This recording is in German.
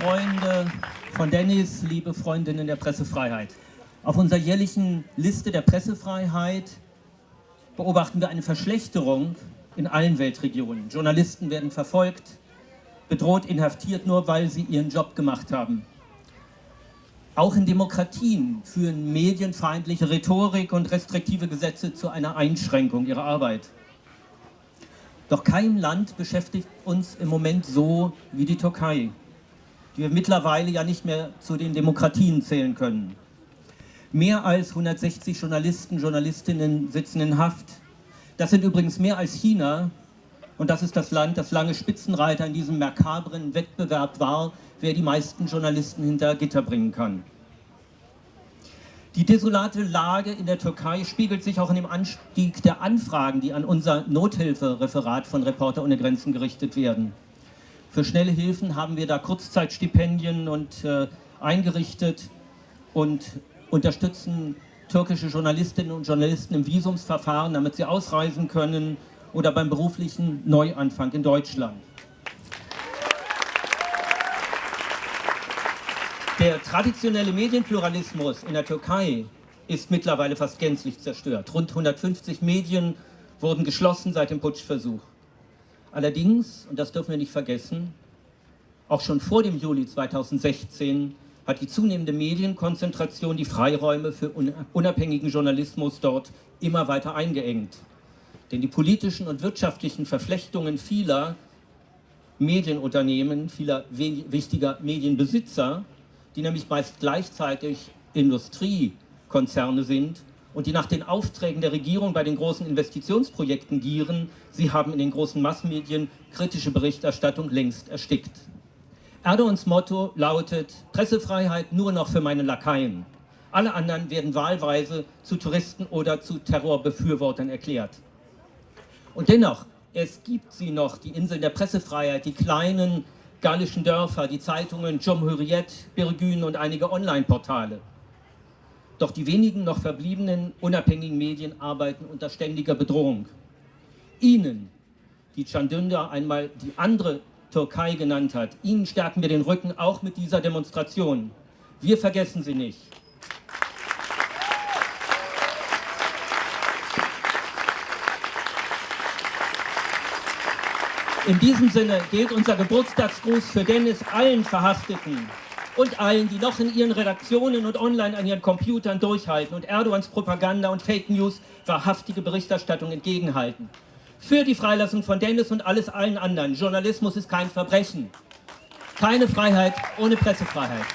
Freunde von Dennis, liebe Freundinnen der Pressefreiheit. Auf unserer jährlichen Liste der Pressefreiheit beobachten wir eine Verschlechterung in allen Weltregionen. Journalisten werden verfolgt, bedroht, inhaftiert, nur weil sie ihren Job gemacht haben. Auch in Demokratien führen medienfeindliche Rhetorik und restriktive Gesetze zu einer Einschränkung ihrer Arbeit. Doch kein Land beschäftigt uns im Moment so wie die Türkei, die wir mittlerweile ja nicht mehr zu den Demokratien zählen können. Mehr als 160 Journalisten, Journalistinnen sitzen in Haft. Das sind übrigens mehr als China und das ist das Land, das lange Spitzenreiter in diesem makabren Wettbewerb war, wer die meisten Journalisten hinter Gitter bringen kann. Die desolate Lage in der Türkei spiegelt sich auch in dem Anstieg der Anfragen, die an unser Nothilfereferat von Reporter ohne Grenzen gerichtet werden. Für schnelle Hilfen haben wir da Kurzzeitstipendien und äh, eingerichtet und unterstützen türkische Journalistinnen und Journalisten im Visumsverfahren, damit sie ausreisen können oder beim beruflichen Neuanfang in Deutschland. Der traditionelle Medienpluralismus in der Türkei ist mittlerweile fast gänzlich zerstört. Rund 150 Medien wurden geschlossen seit dem Putschversuch. Allerdings, und das dürfen wir nicht vergessen, auch schon vor dem Juli 2016 hat die zunehmende Medienkonzentration die Freiräume für unabhängigen Journalismus dort immer weiter eingeengt. Denn die politischen und wirtschaftlichen Verflechtungen vieler Medienunternehmen, vieler wichtiger Medienbesitzer die nämlich meist gleichzeitig Industriekonzerne sind und die nach den Aufträgen der Regierung bei den großen Investitionsprojekten gieren, sie haben in den großen Massenmedien kritische Berichterstattung längst erstickt. Erdogans Motto lautet, Pressefreiheit nur noch für meine Lakaien. Alle anderen werden wahlweise zu Touristen oder zu Terrorbefürwortern erklärt. Und dennoch, es gibt sie noch, die Inseln der Pressefreiheit, die kleinen gallischen Dörfer, die Zeitungen Cumhuriyet, Birgün und einige Online-Portale. Doch die wenigen noch verbliebenen unabhängigen Medien arbeiten unter ständiger Bedrohung. Ihnen, die Can Dündar einmal die andere Türkei genannt hat, Ihnen stärken wir den Rücken auch mit dieser Demonstration. Wir vergessen sie nicht. In diesem Sinne gilt unser Geburtstagsgruß für Dennis allen Verhafteten und allen, die noch in ihren Redaktionen und online an ihren Computern durchhalten und Erdogans Propaganda und Fake News wahrhaftige Berichterstattung entgegenhalten. Für die Freilassung von Dennis und alles allen anderen. Journalismus ist kein Verbrechen. Keine Freiheit ohne Pressefreiheit.